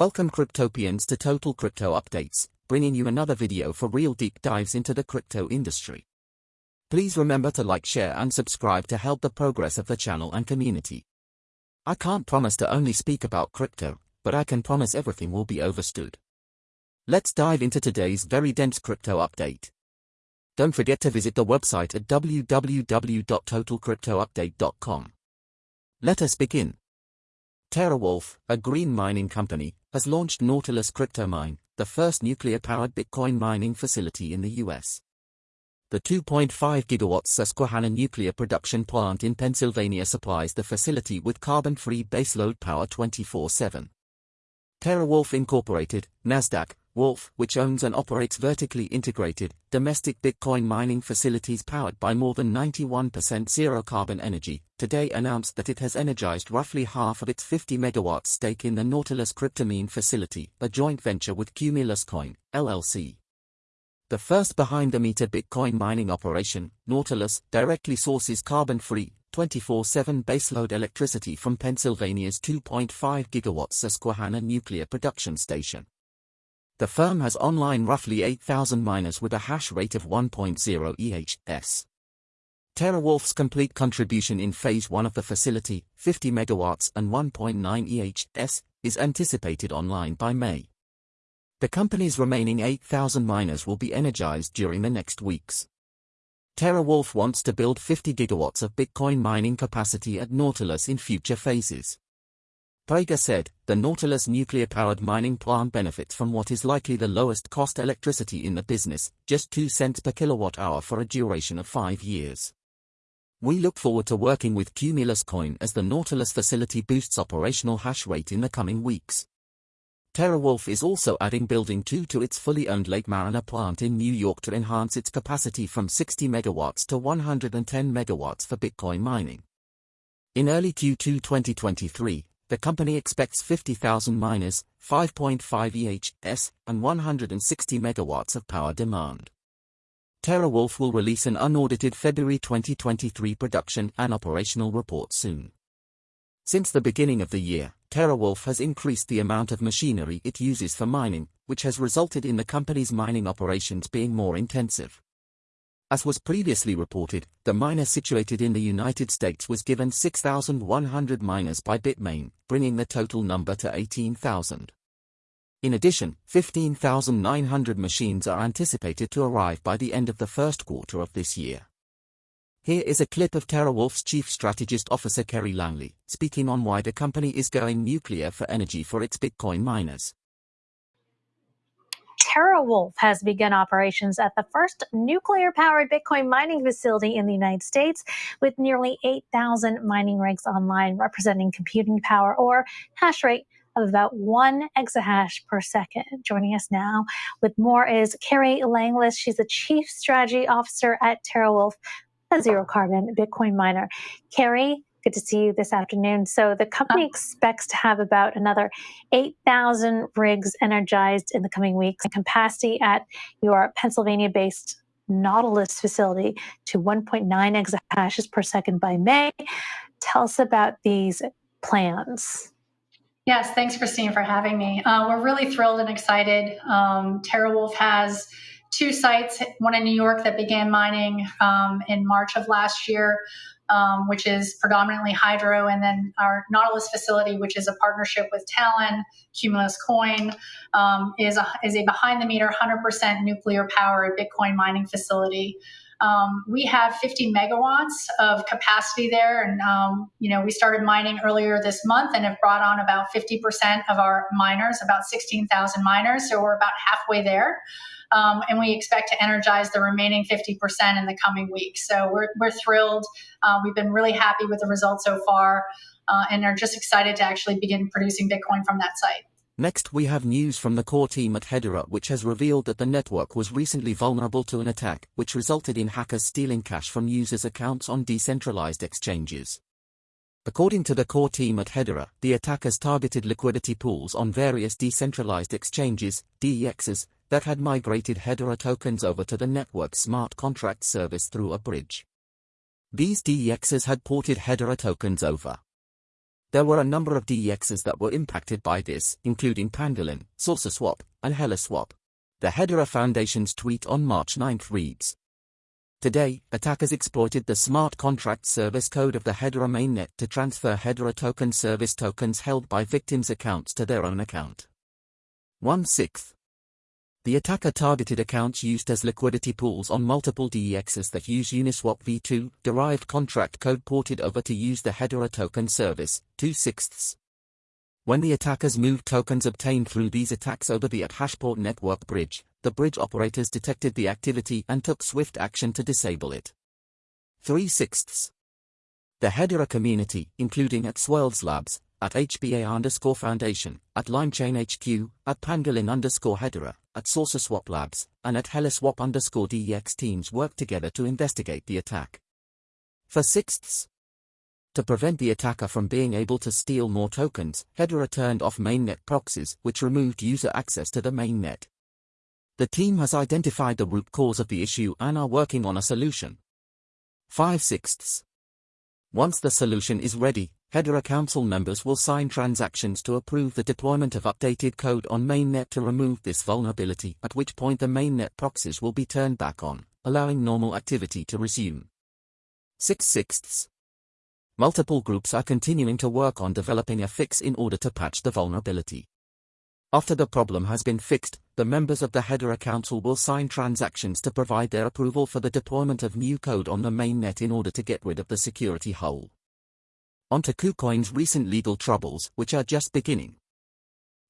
Welcome Cryptopians to Total Crypto Updates, bringing you another video for real deep dives into the crypto industry. Please remember to like, share and subscribe to help the progress of the channel and community. I can't promise to only speak about crypto, but I can promise everything will be overstood. Let's dive into today's very dense crypto update. Don't forget to visit the website at www.totalcryptoupdate.com. Let us begin. TeraWulf, a green mining company, has launched Nautilus CryptoMine, the first nuclear-powered Bitcoin mining facility in the US. The 2.5 gigawatt Susquehanna nuclear production plant in Pennsylvania supplies the facility with carbon-free baseload power 24-7. TeraWulf Incorporated, Nasdaq, WULF, which owns and operates vertically integrated, domestic Bitcoin mining facilities powered by more than 91% zero-carbon energy, today announced that it has energized roughly half of its 50 megawatt stake in the Nautilus CryptoMine facility, a joint venture with Cumulus Coin, LLC. The first behind-the-meter Bitcoin mining operation, Nautilus, directly sources carbon-free, 24-7 baseload electricity from Pennsylvania's 2.5 gigawatt Susquehanna nuclear production station. The firm has online roughly 8,000 miners with a hash rate of 1.0 EHS. TeraWulf's complete contribution in Phase 1 of the facility, 50 megawatts and 1.9 EHS, is anticipated online by May. The company's remaining 8,000 miners will be energized during the next weeks. TeraWulf wants to build 50 gigawatts of Bitcoin mining capacity at Nautilus in future phases. Prager said, the Nautilus nuclear-powered mining plant benefits from what is likely the lowest cost electricity in the business, just 2 cents per kilowatt hour for a duration of 5 years. We look forward to working with Cumulus Coin as the Nautilus facility boosts operational hash rate in the coming weeks. TeraWulf is also adding Building 2 to its fully owned Lake Mariner plant in New York to enhance its capacity from 60 megawatts to 110 megawatts for Bitcoin mining. In early Q2 2023, the company expects 50,000 miners, 5.5 EHS, and 160 megawatts of power demand. TeraWulf will release an unaudited February 2023 production and operational report soon. Since the beginning of the year, TeraWulf has increased the amount of machinery it uses for mining, which has resulted in the company's mining operations being more intensive. As was previously reported, the miner situated in the United States was given 6,100 miners by Bitmain, bringing the total number to 18,000. In addition, 15,900 machines are anticipated to arrive by the end of the first quarter of this year. Here is a clip of TeraWulf's Chief Strategist Officer Kerri Langlais, speaking on why the company is going nuclear for energy for its Bitcoin miners. TeraWulf has begun operations at the first nuclear powered Bitcoin mining facility in the United States with nearly 8,000 mining rigs online, representing computing power or hash rate of about one exahash per second. Joining us now with more is Kerri Langlais. She's the Chief Strategy Officer at TeraWulf, a zero carbon Bitcoin miner. Kerri, Good to see you this afternoon. So the company expects to have about another 8,000 rigs energized in the coming weeks capacity at your Pennsylvania-based Nautilus facility to 1.9 exahashes per second by May. Tell us about these plans. Yes, thanks, Christine, for having me. Uh, we're really thrilled and excited. Um, TeraWulf has two sites, one in New York that began mining um, in March of last year, um, which is predominantly hydro, and then our Nautilus facility, which is a partnership with Talen, Cumulus Coin, um, is a is a behind the meter, 100% nuclear powered Bitcoin mining facility. Um, we have 50 megawatts of capacity there, and um, you know we started mining earlier this month and have brought on about 50% of our miners, about 16,000 miners. So we're about halfway there um, and we expect to energize the remaining 50% in the coming weeks. So we're, we're thrilled. Uh, we've been really happy with the results so far uh, and are just excited to actually begin producing Bitcoin from that site. Next we have news from the core team at Hedera which has revealed that the network was recently vulnerable to an attack which resulted in hackers stealing cash from users' accounts on decentralized exchanges. According to the core team at Hedera, the attackers targeted liquidity pools on various decentralized exchanges, DEXs, that had migrated Hedera tokens over to the network's smart contract service through a bridge. These DEXs had ported Hedera tokens over. There were a number of DEXs that were impacted by this, including Pangolin, SaucerSwap, and HeliSwap. The Hedera Foundation's tweet on March 9 reads, Today, attackers exploited the smart contract service code of the Hedera mainnet to transfer Hedera token service tokens held by victims' accounts to their own account. 1 6th. The attacker targeted accounts used as liquidity pools on multiple DEXs that use Uniswap v2 derived contract code ported over to use the Hedera token service, 2 sixths. When the attackers moved tokens obtained through these attacks over the Hashport network bridge, the bridge operators detected the activity and took swift action to disable it. 3 sixths. The Hedera community, including at Swirlds Labs, at HBAR underscore Foundation, at LimeChain HQ, at Pangolin underscore Hedera, at SaucerSwap Labs, and at HeliSwap underscore DEX teams worked together to investigate the attack. For sixths, to prevent the attacker from being able to steal more tokens, Hedera turned off mainnet proxies, which removed user access to the mainnet. The team has identified the root cause of the issue and are working on a solution. 5 sixths. Once the solution is ready, Hedera Council members will sign transactions to approve the deployment of updated code on mainnet to remove this vulnerability, at which point the mainnet proxies will be turned back on, allowing normal activity to resume. 6 sixths. Multiple groups are continuing to work on developing a fix in order to patch the vulnerability. After the problem has been fixed, the members of the Hedera Council will sign transactions to provide their approval for the deployment of new code on the mainnet in order to get rid of the security hole. On to KuCoin's recent legal troubles, which are just beginning.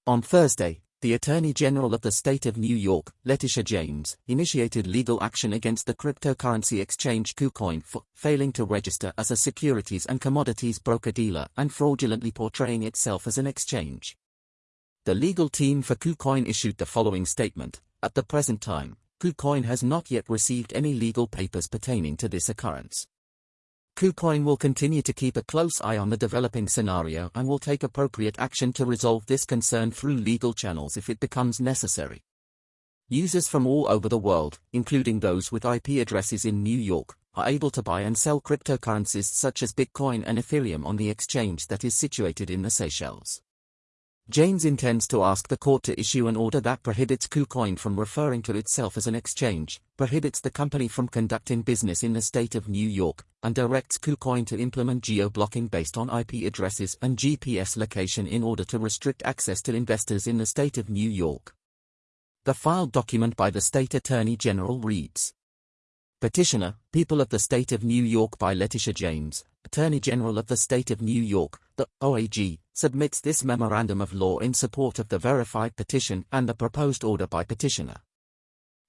On Thursday, the Attorney General of the State of New York, Letitia James, initiated legal action against the cryptocurrency exchange KuCoin for failing to register as a securities and commodities broker-dealer and fraudulently portraying itself as an exchange. The legal team for KuCoin issued the following statement. At the present time, KuCoin has not yet received any legal papers pertaining to this occurrence. KuCoin will continue to keep a close eye on the developing scenario and will take appropriate action to resolve this concern through legal channels if it becomes necessary. Users from all over the world, including those with IP addresses in New York, are able to buy and sell cryptocurrencies such as Bitcoin and Ethereum on the exchange that is situated in the Seychelles. James intends to ask the court to issue an order that prohibits KuCoin from referring to itself as an exchange, prohibits the company from conducting business in the state of New York, and directs KuCoin to implement geo-blocking based on IP addresses and GPS location in order to restrict access to investors in the state of New York. The filed document by the state attorney general reads, Petitioner, People of the State of New York by Letitia James, Attorney General of the State of New York, the OAG, submits this memorandum of law in support of the verified petition and the proposed order by petitioner.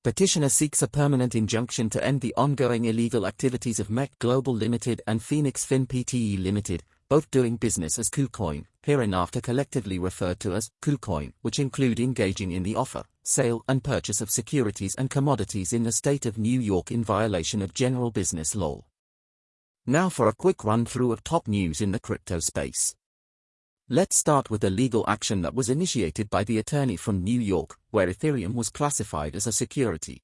Petitioner seeks a permanent injunction to end the ongoing illegal activities of Mek Global Limited and Phoenix Fin Pte Limited, both doing business as KuCoin, hereinafter collectively referred to as KuCoin, which include engaging in the offer, sale and purchase of securities and commodities in the state of New York in violation of general business law. Now for a quick run-through of top news in the crypto space. Let's start with the legal action that was initiated by the attorney from New York, where Ethereum was classified as a security.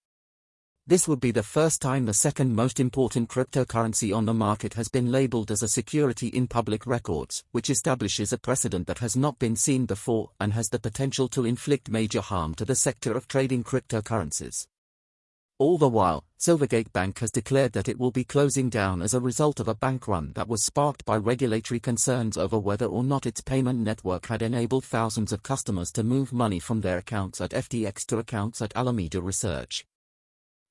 This would be the first time the second most important cryptocurrency on the market has been labeled as a security in public records, which establishes a precedent that has not been seen before and has the potential to inflict major harm to the sector of trading cryptocurrencies. All the while, Silvergate Bank has declared that it will be closing down as a result of a bank run that was sparked by regulatory concerns over whether or not its payment network had enabled thousands of customers to move money from their accounts at FTX to accounts at Alameda Research.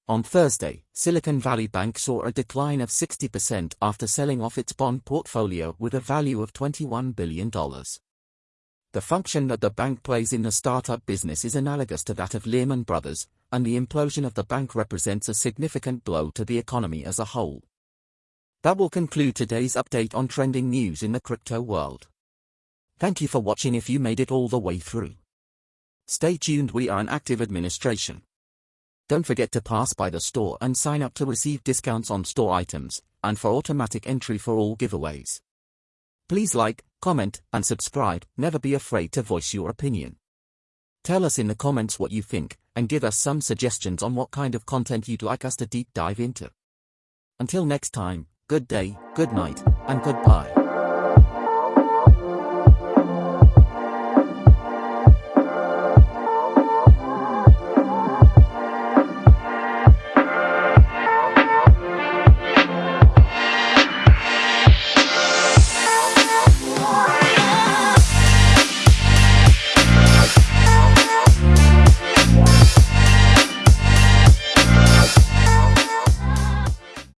On Thursday, Silicon Valley Bank saw a decline of 60% after selling off its bond portfolio with a value of $21 billion. The function that the bank plays in the startup business is analogous to that of Lehman Brothers, and the implosion of the bank represents a significant blow to the economy as a whole. That will conclude today's update on trending news in the crypto world. Thank you for watching if you made it all the way through. Stay tuned we are an active administration. Don't forget to pass by the store and sign up to receive discounts on store items, and for automatic entry for all giveaways. Please like, comment, and subscribe, never be afraid to voice your opinion. Tell us in the comments what you think, and give us some suggestions on what kind of content you'd like us to deep dive into. Until next time, good day, good night, and goodbye.